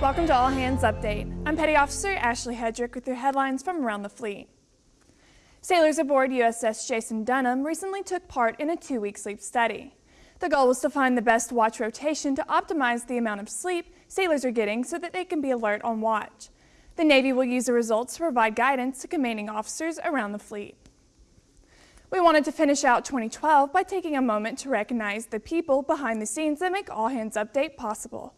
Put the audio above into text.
Welcome to All Hands Update. I'm Petty Officer Ashley Hedrick with your headlines from around the fleet. Sailors aboard USS Jason Dunham recently took part in a two-week sleep study. The goal was to find the best watch rotation to optimize the amount of sleep sailors are getting so that they can be alert on watch. The Navy will use the results to provide guidance to commanding officers around the fleet. We wanted to finish out 2012 by taking a moment to recognize the people behind the scenes that make All Hands Update possible.